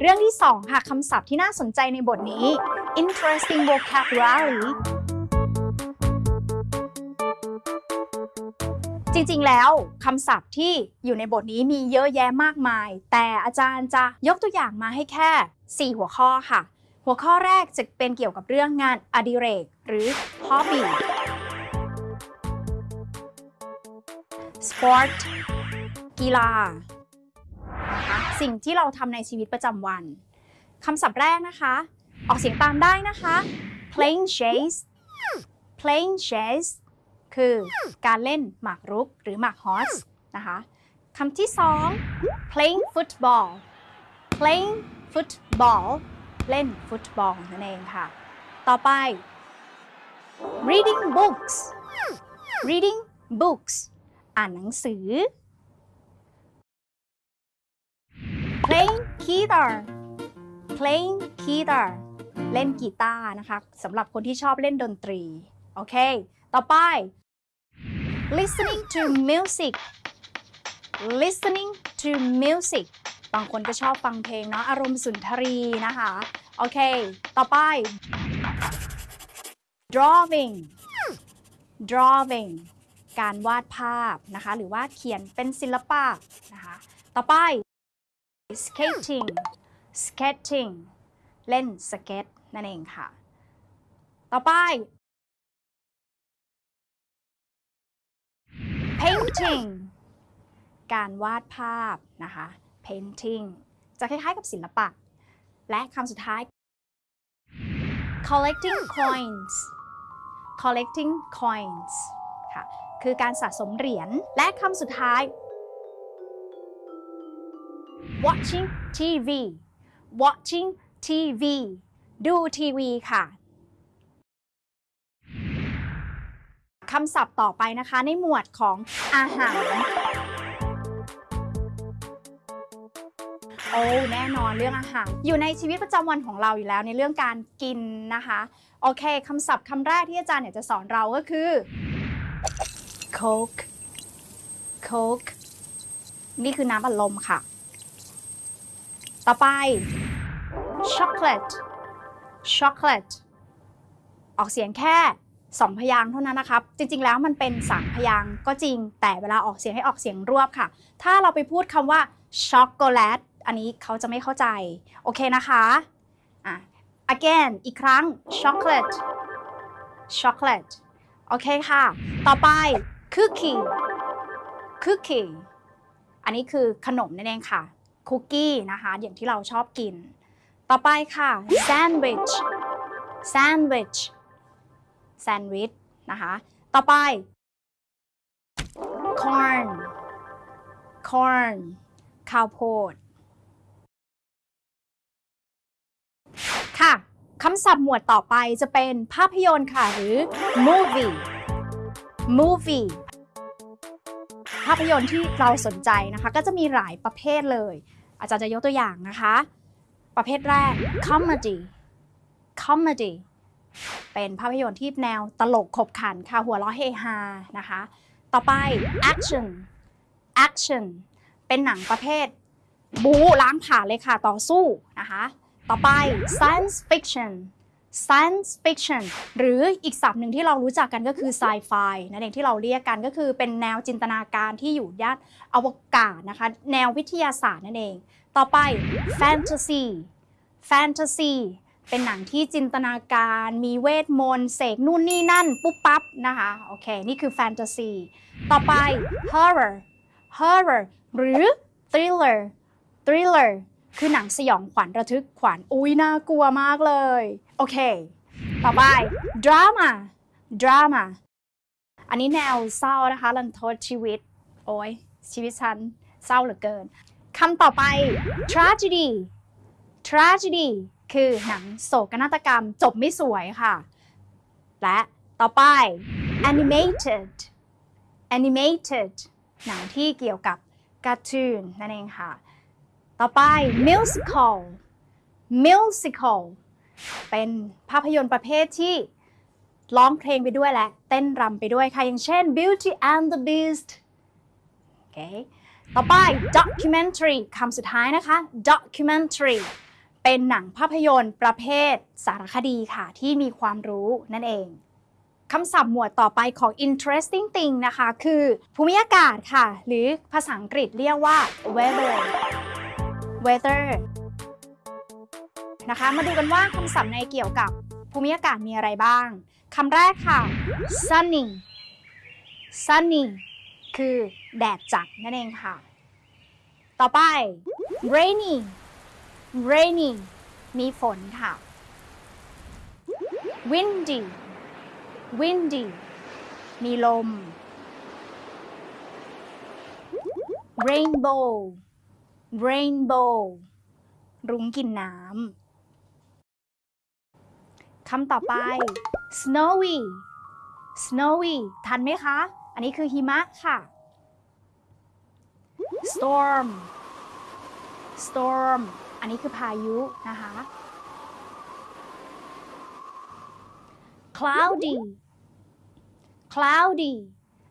เรื่องที่ 2 ค่ะคำศัพท์ที่น่าสนใจในบทนี้ interesting vocabulary จริงๆ แล้วคำศัพท์ที่อยู่ในบทนี้มีเยอะแยะมากมาย แต่อาจารย์จะยกตัวอย่างมาให้แค่ 4 หัวข้อค่ะ หัวข้อแรกจะเป็นเกี่ยวกับเรื่องงานอดิเรก หรือ hobby sport กีฬา นะคะ สิ่งที่เราทำในชีวิตประจำวันคำศัพท์แรกนะคะ ออกเสียงตามได้นะคะ playing chase playing chase คือการเล่นหมากรุกหรือหมากฮอสนะคะคำที่สอง playing football playing football เล่นฟุตบอลนั่นเองค่ะ ต่อไป reading books reading books อ่านหนังสือ playing guitar playing guitar เล่นกีตาร์นะคะสำหรับคนที่ชอบเล่นดนตรี โอเค ต่อไป listening to music listening to music บางคนก็ชอบฟังเพลงเนาะอารมณ์สุนทรีนะคะ โอเค ต่อไป drawing drawing การวาดภาพนะคะ หรือว่าเขียนเป็นศิลปะนะคะ ต่อไป skating skating เล่นสเก็ตนั่นเองค่ะ ต่อไป painting การวาดภาพนะคะ painting จะคล้ายๆกับศิลปะ และคำสุดท้าย collecting coins collecting coins ค่ะ คือการสะสมเหรียญ และคำสุดท้าย watching TV watching TV ดูทีวีค่ะคำศัพท์ต่อไปนะคะในหมวดของอาหาร โอ้แน่นอนเรื่องอาหาร อยู่ในชีวิตประจำวันของเราอยู่แล้วในเรื่องการกินนะคะ โอเคคำศัพท์คำแรกที่อาจารย์เนี่ยจะสอนเราก็คือ Coke Coke นี่คือน้ำอัดลมค่ะ ต่อไป chocolate chocolate ออกเสียงแค่สองพยางค์เท่านั้นนะครับ จริงๆ แล้วมันเป็นสามพยางค์ก็จริง แต่เวลาออกเสียงให้ออกเสียงรวบค่ะ ถ้าเราไปพูดคำว่าช็อกโกแลตอันนี้เขาจะไม่เข้าใจ โอเคนะคะอะ again อีกครั้ง chocolate chocolate โอเคค่ะ ต่อไป cookie cookie อันนี้คือขนมนั่นเองค่ะ คุกกี้นะคะอย่างที่เราชอบกิน ต่อไปค่ะ sandwich sandwich sandwich นะคะต่อไป corn corn ข้าวโพด ค่ะคำศัพท์หมวดต่อไปจะเป็นภาพยนตร์ค่ะหรือ movie movie ภาพยนตร์ที่เราสนใจนะคะ ก็จะมีหลายประเภทเลย อาจารย์จะยกตัวอย่างนะคะ ประเภทแรก comedy comedy เป็นภาพยนตร์ที่แนวตลกขบขันค่ะหัวเราะเฮฮานะคะ ต่อไป action action เป็นหนังประเภท บู๊ล้างผ่านเลยค่ะต่อสู้นะคะ ต่อไป science fiction science fiction หรืออีกศัพท์หนึ่งที่เรารู้จักกันก็คือ sci-fi นั่นเองที่เราเรียกกันก็คือเป็นแนวจินตนาการที่อยู่ย่านอวกาศนะคะ แนววิทยาศาสตร์นั่นเอง ต่อไป fantasy fantasy เป็นหนังที่จินตนาการมีเวทมนต์เสกนู่นนี่นั่น ปุ๊บปั๊บนะคะโอเค นี่คือแฟนตาซีต่อไป horror horror หรือ thriller thriller คือหนังสยองขวัญระทึกขวัญอุ้ยน่ากลัวมากเลย โอเค ต่อไป drama drama อันนี้แนวเศร้านะคะรันทดชีวิต โอ้ยชีวิตฉันเศร้าเหลือเกินคำต่อไป tragedy tragedy คือหนังโศกนาฏกรรมจบไม่สวยค่ะ และต่อไป animated animated หนังที่เกี่ยวกับการ์ตูนนั่นเองค่ะ ต่อไป musical musical เป็นภาพยนตร์ประเภทที่ร้องเพลงไปด้วยและเต้นรำไปด้วยค่ะ อย่างเช่น Beauty and the Beast โอเคต่อไป documentary คำสุดท้ายนะคะ documentary เป็นหนังภาพยนตร์ประเภทสารคดีค่ะ ที่มีความรู้นั่นเองคำศัพท์หมวดต่อไปของ interesting thing นะคะ คือภูมิอากาศค่ะ หรือภาษาอังกฤษเรียกว่า weather weather นะคะ มาดูกันว่าคำศัพท์ในเกี่ยวกับภูมิอากาศมีอะไรบ้าง คำแรกค่ะ sunny sunny คือแดดจัดนั่นเองค่ะ ต่อไป rainy rainy มีฝนค่ะ windy windy มีลม rainbow rainbow รุ้งกินน้ำ คำต่อไป snowy snowy ทันไหมคะ อันนี้คือหิมะค่ะ storm storm อันนี้คือพายุนะคะ cloudy cloudy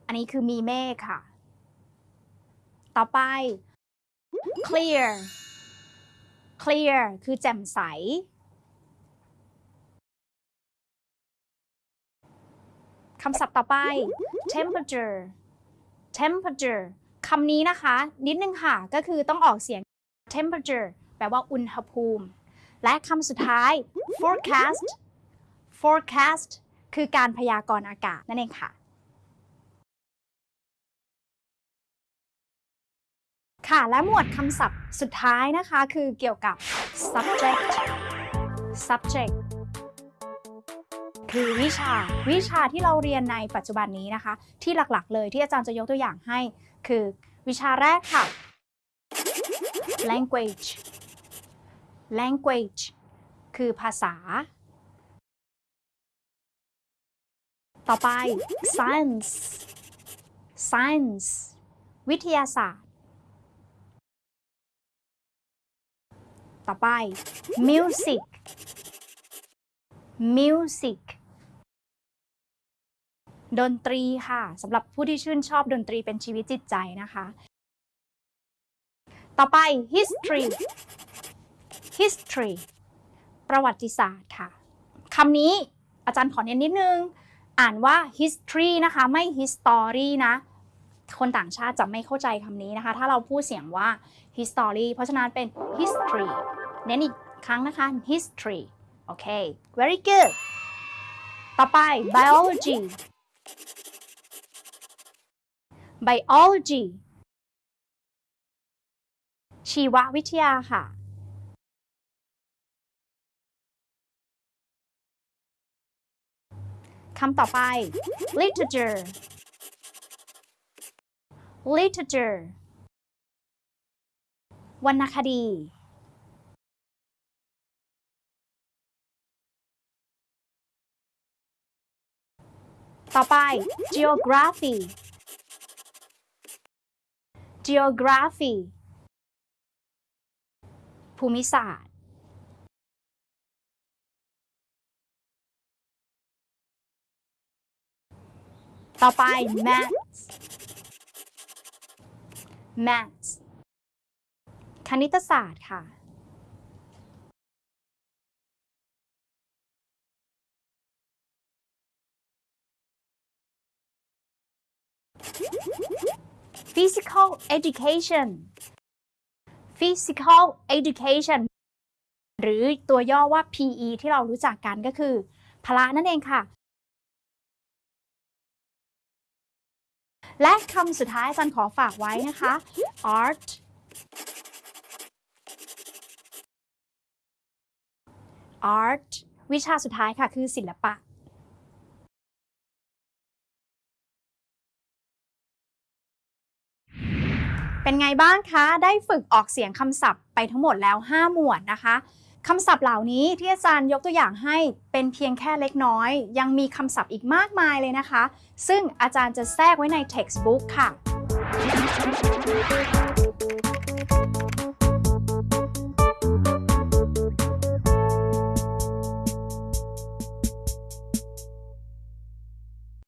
อันนี้คือมีเมฆค่ะ ต่อไป clear clear คือแจ่มใสำศัพท์ต่อไป temperature temperature คำนี้นะคะ นิดนึงค่ะ ก็คือต้องออกเสียง temperature แปลว่าอุณหภูมิ และคำสุดท้าย forecast forecast คือการพยากรณ์อากาศนั่นเองค่ะ ค่ะ และหมวดคำศัพท์สุดท้ายนะคะ คือเกี่ยวกับ subject subject คือวิชา วิชาที่เราเรียนในปัจจุบันนี้นะคะ ที่หลักๆ เลยที่อาจารย์จะยกตัวอย่างให้ คือวิชาแรกค่ะ language language คือภาษา ต่อไป science science วิทยาศาสตร์ ต่อไป music music ดนตรีค่ะสำหรับผู้ที่ชื่นชอบดนตรีเป็นชีวิตจิตใจนะคะ ต่อไป history history ประวัติศาสตร์ค่ะคำนี้อาจารย์ขอเน้นนิดนึง อ่านว่า history นะคะ ไม่ history นะ คนต่างชาติจะไม่เข้าใจคำนี้นะคะ ถ้าเราพูดเสียงว่า history เพราะฉะนั้นเป็น history เน้นอีกครั้งนะคะ history โอเค very good ต่อไป biology biology ชีววิทยาค่ะ คำต่อไป literature literature วรรณคดี ต่อไป geography geography ภูมิศาสตร์ ต่อไป maths maths คณิตศาสตร์ค่ะ physical education physical education หรือตัวย่อว่า PE ที่เรารู้จักกันก็คือ พละนั่นเองค่ะ และคำสุดท้ายอาจารย์ขอฝากไว้นะคะ art art วิชาสุดท้ายค่ะคือศิลปะ เป็นไงบ้างคะ ได้ฝึกออกเสียงคำศัพท์ไปทั้งหมดแล้ว 5 หมวดนะคะคำศัพท์เหล่านี้ที่อาจารย์ยกตัวอย่างให้เป็นเพียงแค่เล็กน้อย ยังมีคำศัพท์อีกมากมายเลยนะคะ ซึ่งอาจารย์จะแทรกไว้ใน textbook ค่ะ